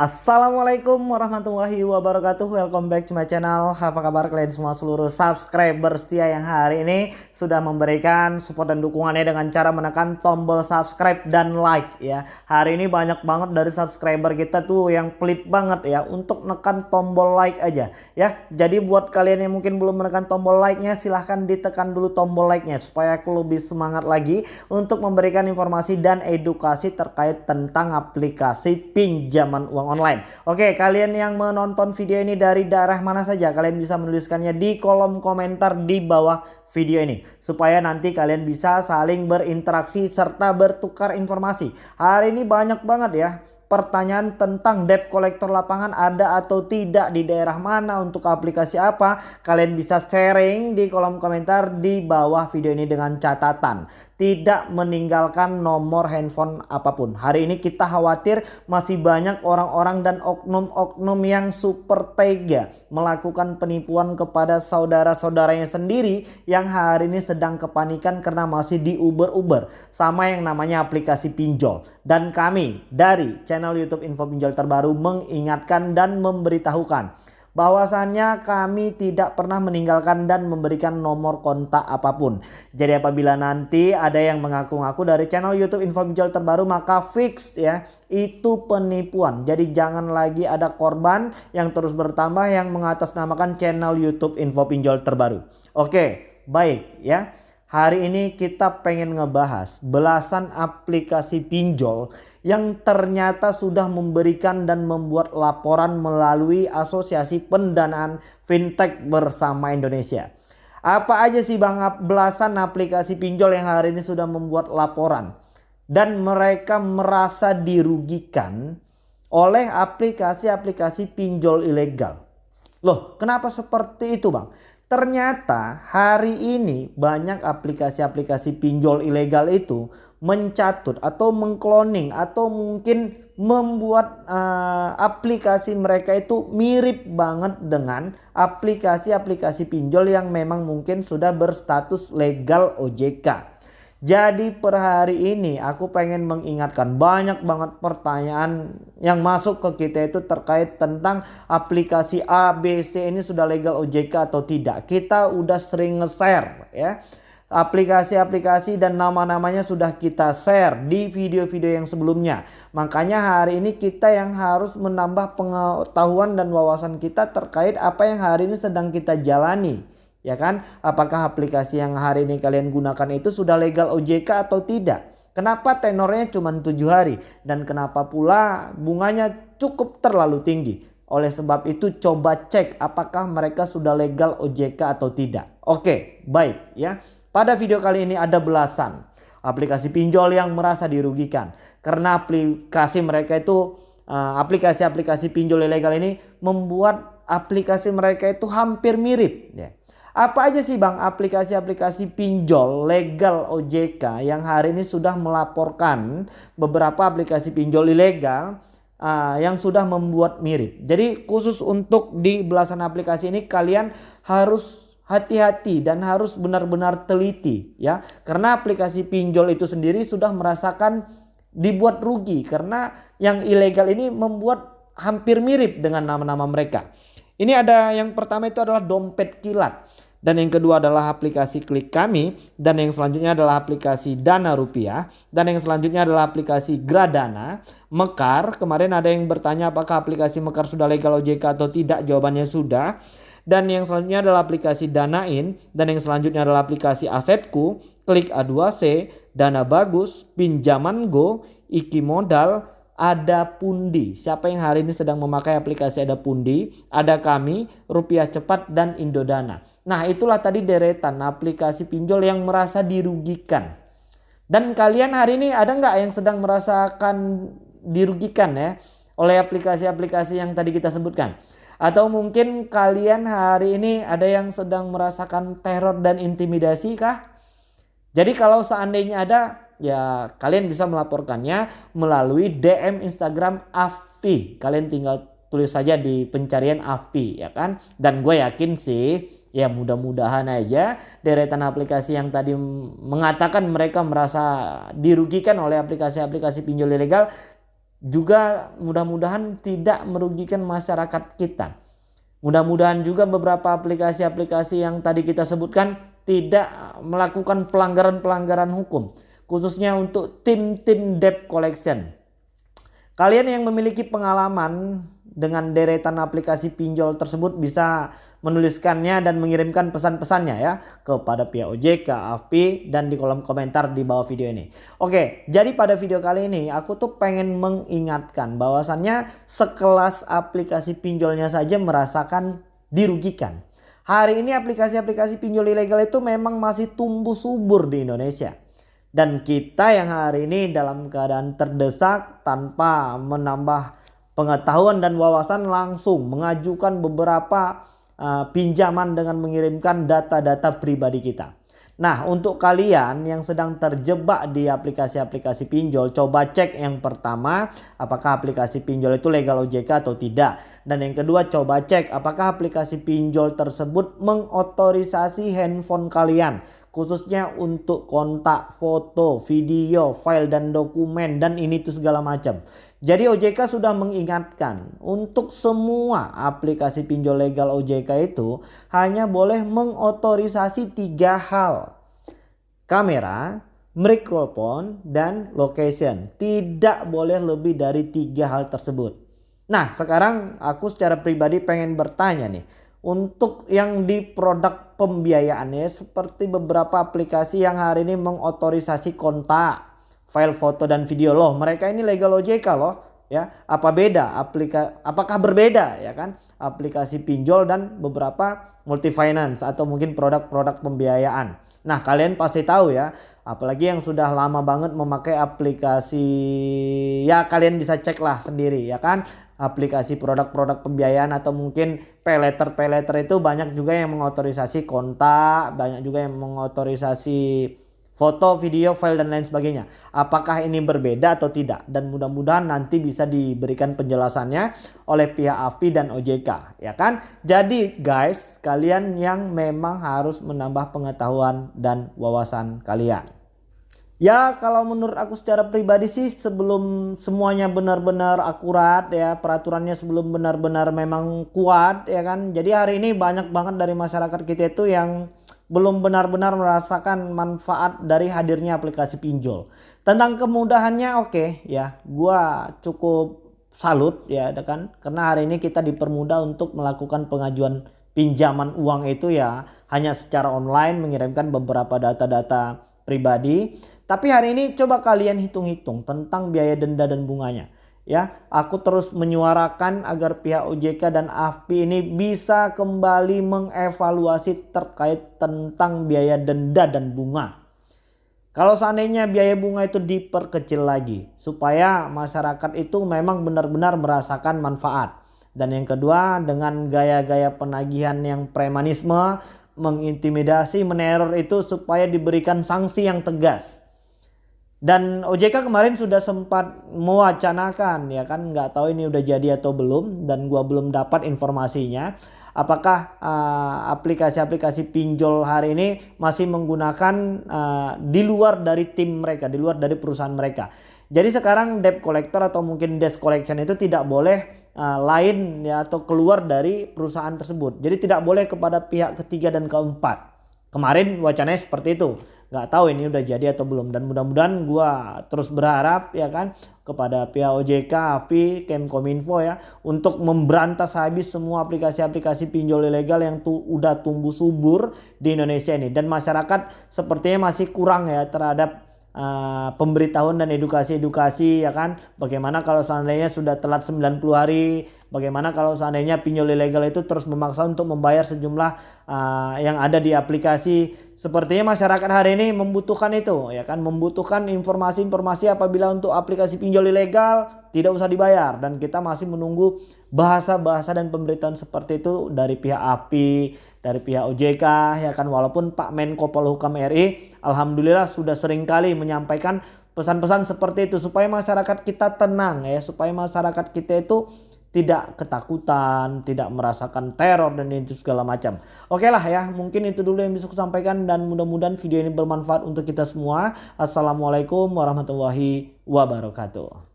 Assalamualaikum warahmatullahi wabarakatuh. Welcome back to my channel. Apa kabar kalian semua seluruh subscriber setia yang hari ini Sudah memberikan support dan dukungannya dengan cara menekan tombol subscribe dan like ya. Hari ini banyak banget dari subscriber kita tuh yang pelit banget ya Untuk menekan tombol like aja ya. Jadi buat kalian yang mungkin belum menekan tombol like nya Silahkan ditekan dulu tombol like nya Supaya aku lebih semangat lagi Untuk memberikan informasi dan edukasi terkait tentang aplikasi pinjaman uang online. Oke, kalian yang menonton video ini dari daerah mana saja, kalian bisa menuliskannya di kolom komentar di bawah video ini. Supaya nanti kalian bisa saling berinteraksi serta bertukar informasi. Hari ini banyak banget ya pertanyaan tentang debt collector lapangan ada atau tidak di daerah mana untuk aplikasi apa kalian bisa sharing di kolom komentar di bawah video ini dengan catatan tidak meninggalkan nomor handphone apa pun. Hari ini kita khawatir masih banyak orang-orang dan oknum-oknum yang super tega melakukan penipuan kepada saudara-saudaranya sendiri yang hari ini sedang kepanikan karena masih di Uber-Uber sama yang namanya aplikasi pinjol. Dan kami dari channel YouTube Info Pinjol Terbaru mengingatkan dan memberitahukan bahwasannya kami tidak pernah meninggalkan dan memberikan nomor kontak apa pun. Jadi apabila nanti ada yang mengaku-ngaku dari channel YouTube info pinjol terbaru maka fix ya itu penipuan. Jadi jangan lagi ada korban yang terus bertambah yang mengatasnamakan channel YouTube info pinjol terbaru. Oke, baik ya. Hari ini kita pengen ngebahas belasan aplikasi pinjol yang ternyata sudah memberikan dan membuat laporan melalui Asosiasi Pendanaan Fintech Bersama Indonesia. Apa aja sih Bang belasan aplikasi pinjol yang hari ini sudah membuat laporan dan mereka merasa dirugikan oleh aplikasi-aplikasi pinjol ilegal. Loh, kenapa seperti itu, Bang? Ternyata hari ini banyak aplikasi-aplikasi pinjol ilegal itu mencatut atau mengkloning atau mungkin membuat uh, aplikasi mereka itu mirip banget dengan aplikasi-aplikasi pinjol yang memang mungkin sudah berstatus legal OJK. Jadi per hari ini aku pengen mengingatkan banyak banget pertanyaan yang masuk ke kita itu terkait tentang aplikasi A, B, C ini sudah legal OJK atau tidak. Kita udah sering nge-share ya. Aplikasi-aplikasi dan nama-namanya sudah kita share di video-video yang sebelumnya. Makanya hari ini kita yang harus menambah pengetahuan dan wawasan kita terkait apa yang hari ini sedang kita jalani Ya kan? Apakah aplikasi yang hari ini kalian gunakan itu sudah legal OJK atau tidak? Kenapa tenornya cuma 7 hari? Dan kenapa pula bunganya cukup terlalu tinggi? Oleh sebab itu coba cek apakah mereka sudah legal OJK atau tidak. Oke baik ya. Pada video kali ini ada belasan aplikasi pinjol yang merasa dirugikan. Karena aplikasi mereka itu eh, aplikasi-aplikasi pinjol ilegal ini membuat aplikasi mereka itu hampir mirip. Ya apa aja sih Bang aplikasi-aplikasi pinjol legal OJK yang hari ini sudah melaporkan beberapa aplikasi pinjol ilegal uh, yang sudah membuat mirip. Jadi khusus untuk di belasan aplikasi ini kalian harus hati-hati dan harus benar-benar teliti ya. Karena aplikasi pinjol itu sendiri sudah merasakan dibuat rugi karena yang ilegal ini membuat hampir mirip dengan nama-nama mereka. Ini ada yang pertama itu adalah dompet kilat. Dan yang kedua adalah aplikasi klik kami. Dan yang selanjutnya adalah aplikasi dana rupiah. Dan yang selanjutnya adalah aplikasi gradana. Mekar. Kemarin ada yang bertanya apakah aplikasi Mekar sudah legal OJK atau tidak. Jawabannya sudah. Dan yang selanjutnya adalah aplikasi Danain. Dan yang selanjutnya adalah aplikasi Asetku. Klik A2C. Dana Bagus. Pinjaman Go. Iki Modal ada Pundi. Siapa yang hari ini sedang memakai aplikasi Ada Pundi? Ada kami, Rupiah Cepat dan Indodana. Nah, itulah tadi deretan aplikasi pinjol yang merasa dirugikan. Dan kalian hari ini ada nggak yang sedang merasakan dirugikan ya oleh aplikasi-aplikasi yang tadi kita sebutkan? Atau mungkin kalian hari ini ada yang sedang merasakan teror dan intimidasi kah? Jadi kalau seandainya ada ya kalian bisa melaporkannya melalui DM Instagram Afi. Kalian tinggal tulis saja di pencarian Afi ya kan. Dan gue yakin sih ya mudah-mudahan aja deretan aplikasi yang tadi mengatakan mereka merasa dirugikan oleh aplikasi-aplikasi pinjol ilegal juga mudah-mudahan tidak merugikan masyarakat kita. Mudah-mudahan juga beberapa aplikasi-aplikasi yang tadi kita sebutkan tidak melakukan pelanggaran-pelanggaran hukum. Khususnya untuk tim-tim debt collection. Kalian yang memiliki pengalaman dengan deretan aplikasi pinjol tersebut bisa menuliskannya dan mengirimkan pesan-pesannya ya kepada pihak OJK, AFP dan di kolom komentar di bawah video ini. Oke, jadi pada video kali ini aku tuh pengen mengingatkan bahwasannya sekelas aplikasi pinjolnya saja merasakan dirugikan. Hari ini aplikasi-aplikasi pinjol ilegal itu memang masih tumbuh subur di Indonesia. Dan kita yang hari ini dalam keadaan terdesak tanpa menambah pengetahuan dan wawasan langsung mengajukan beberapa uh, pinjaman dengan mengirimkan data-data pribadi kita. Nah untuk kalian yang sedang terjebak di aplikasi-aplikasi pinjol coba cek yang pertama apakah aplikasi pinjol itu legal OJK atau tidak. Dan yang kedua coba cek apakah aplikasi pinjol tersebut mengotorisasi handphone kalian khususnya untuk kontak, foto, video, file dan dokumen dan ini tuh segala macam. Jadi OJK sudah mengingatkan untuk semua aplikasi pinjol legal OJK itu hanya boleh mengotorisasi tiga hal. Kamera, mikrofon, dan location. Tidak boleh lebih dari tiga hal tersebut. Nah sekarang aku secara pribadi pengen bertanya nih. Untuk yang di produk pembiayaannya seperti beberapa aplikasi yang hari ini mengotorisasi kontak file foto dan video loh. Mereka ini legal OJK loh ya. Apa beda? Aplika apakah berbeda ya kan? Aplikasi pinjol dan beberapa multi finance atau mungkin produk-produk pembiayaan. Nah kalian pasti tahu ya apalagi yang sudah lama banget memakai aplikasi ya kalian bisa cek lah sendiri ya kan aplikasi produk-produk pembiayaan atau mungkin peleter-peleter itu banyak juga yang mengotorisasi kontak banyak juga yang mengotorisasi foto, video, file dan lain sebagainya. Apakah ini berbeda atau tidak? Dan mudah-mudahan nanti bisa diberikan penjelasannya oleh pihak AFPI dan OJK, ya kan? Jadi guys, kalian yang memang harus menambah pengetahuan dan wawasan kalian. Ya kalau menurut aku secara pribadi sih sebelum semuanya benar-benar akurat ya peraturannya sebelum benar-benar memang kuat ya kan. Jadi hari ini banyak banget dari masyarakat kita itu yang belum benar-benar merasakan manfaat dari hadirnya aplikasi pinjol. Tentang kemudahannya oke okay, ya, gua cukup salut ya kan karena hari ini kita dipermudah untuk melakukan pengajuan pinjaman uang itu ya hanya secara online mengirimkan beberapa data-data pribadi. Tapi hari ini coba kalian hitung-hitung tentang biaya denda dan bunganya ya aku terus menyuarakan agar pihak OJK dan AFPI ini bisa kembali mengevaluasi terkait tentang biaya denda dan bunga. Kalau seandainya biaya bunga itu diperkecil lagi supaya masyarakat itu memang benar-benar merasakan manfaat. Dan yang kedua dengan gaya-gaya penagihan yang premanisme, mengintimidasi, meneror itu supaya diberikan sanksi yang tegas. Dan OJK kemarin sudah sempat mewacanakan ya kan nggak tahu ini udah jadi atau belum dan gua belum dapat informasinya. Apakah uh, aplikasi-aplikasi uh, pinjol hari ini masih menggunakan uh, di luar dari tim mereka, di luar dari perusahaan mereka. Jadi sekarang debt collector atau mungkin debt collection itu tidak boleh uh, lain ya atau keluar dari perusahaan tersebut. Jadi tidak boleh kepada pihak ketiga dan keempat. Kemarin wacananya seperti itu nggak tahu ini udah jadi atau belum dan mudah-mudahan gua terus berharap ya kan kepada pihak OJK, AFI, Kemkominfo ya untuk memberantas habis semua aplikasi-aplikasi pinjol ilegal yang tuh udah tumbuh subur di Indonesia ini dan masyarakat sepertinya masih kurang ya terhadap uh, pemberitahuan dan edukasi-edukasi ya kan bagaimana kalau seandainya sudah telat 90 hari Bagaimana kalau seandainya pinjol ilegal itu terus memaksa untuk membayar sejumlah uh, yang ada di aplikasi. Sepertinya masyarakat hari ini membutuhkan itu ya kan, membutuhkan informasi-informasi apabila untuk aplikasi pinjol ilegal tidak usah dibayar. Dan kita masih menunggu bahasa-bahasa dan pemberitaan seperti itu dari pihak API, dari pihak OJK ya kan? Walaupun Pak Menko Polhukam RI alhamdulillah sudah sering kali menyampaikan pesan-pesan seperti itu supaya masyarakat kita tenang ya, supaya masyarakat kita itu tidak ketakutan, tidak merasakan teror dan itu segala macam. Oke lah ya, mungkin itu dulu yang bisa saya sampaikan dan mudah-mudahan video ini bermanfaat untuk kita semua. Assalamualaikum warahmatullahi wabarakatuh.